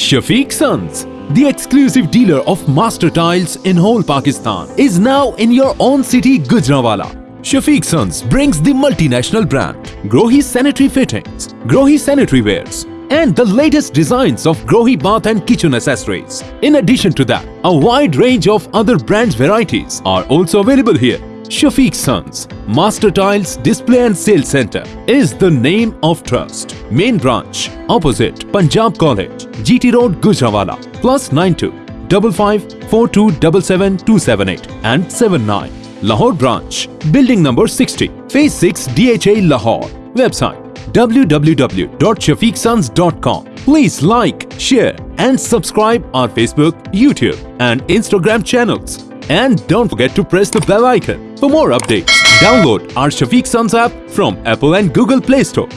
Shafiq Sons, the exclusive dealer of master tiles in whole Pakistan, is now in your own city, Gujranwala. Shafiq Sons brings the multinational brand Grohe Sanitary Fittings, Grohe Sanitary Wares, and the latest designs of Grohe bath and kitchen accessories. In addition to that, a wide range of other brands varieties are also available here. Shafiq Sons, Master Tiles Display and Sales Center is the name of trust. Main branch opposite Punjab College, GT Road, Gujranwala. Plus 92 55 42 278 and 79. Lahore branch, building number 60, phase 6 DHA Lahore. Website www.shafiqsons.com. Please like, share and subscribe our Facebook, YouTube and Instagram channels. And don't forget to press the bell icon for more updates. Download our Shafiq Sons app from Apple and Google Play Store.